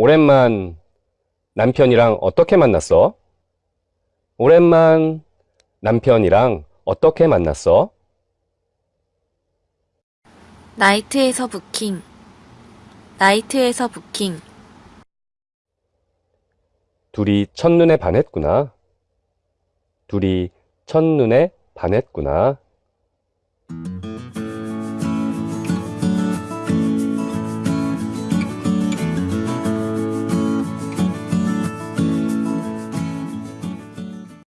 오랜만 남편이랑 어떻게 만났어? 오랜만 남편이랑 어떻게 만났어? 나이트에서 부킹. 나이트에서 부킹. 둘이 첫눈에 반했구나. 둘이 첫눈에 반했구나.